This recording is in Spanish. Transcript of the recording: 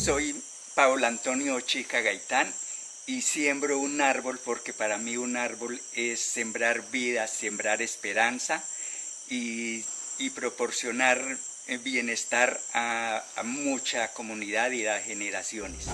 Soy Pablo Antonio Chica Gaitán y siembro un árbol porque para mí un árbol es sembrar vida, sembrar esperanza y, proporcionar bienestar a, a mucha comunidad y a generaciones.